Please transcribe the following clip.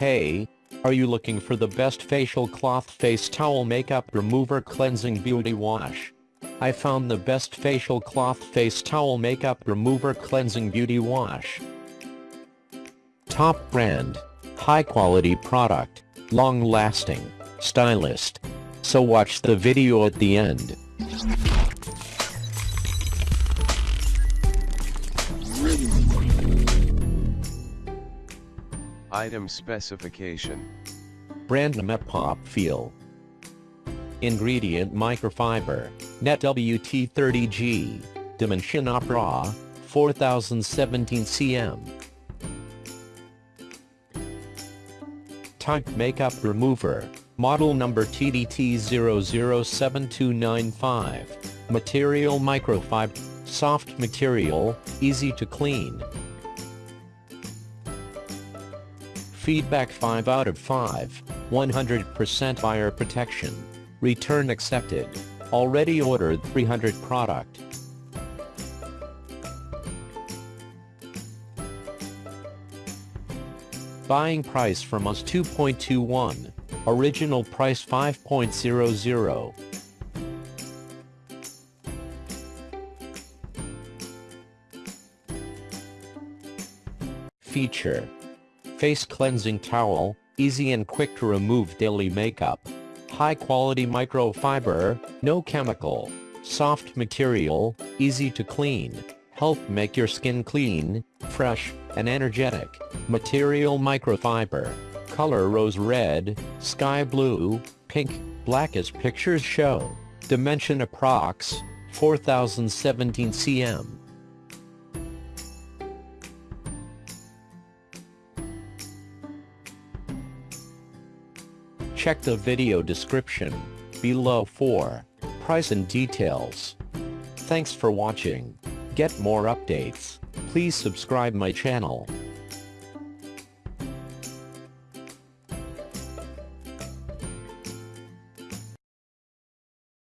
Hey, are you looking for the best facial cloth face towel makeup remover cleansing beauty wash? I found the best facial cloth face towel makeup remover cleansing beauty wash. Top brand, high quality product, long lasting, stylist. So watch the video at the end. Item specification. Brand Mepop Feel. Ingredient microfiber, net WT30G, Dimension Opera, 4017 cm. Type Makeup Remover, model number TDT007295. Material microfiber, soft material, easy to clean. Feedback 5 out of 5, 100% fire protection. Return accepted. Already ordered 300 product. Buying price from us 2.21. Original price 5.00. Feature Face cleansing towel, easy and quick to remove daily makeup. High quality microfiber, no chemical. Soft material, easy to clean. Help make your skin clean, fresh, and energetic. Material microfiber. Color rose red, sky blue, pink, black as pictures show. Dimension approx. 4017 cm. Check the video description below for price and details. Thanks for watching. Get more updates. Please subscribe my channel.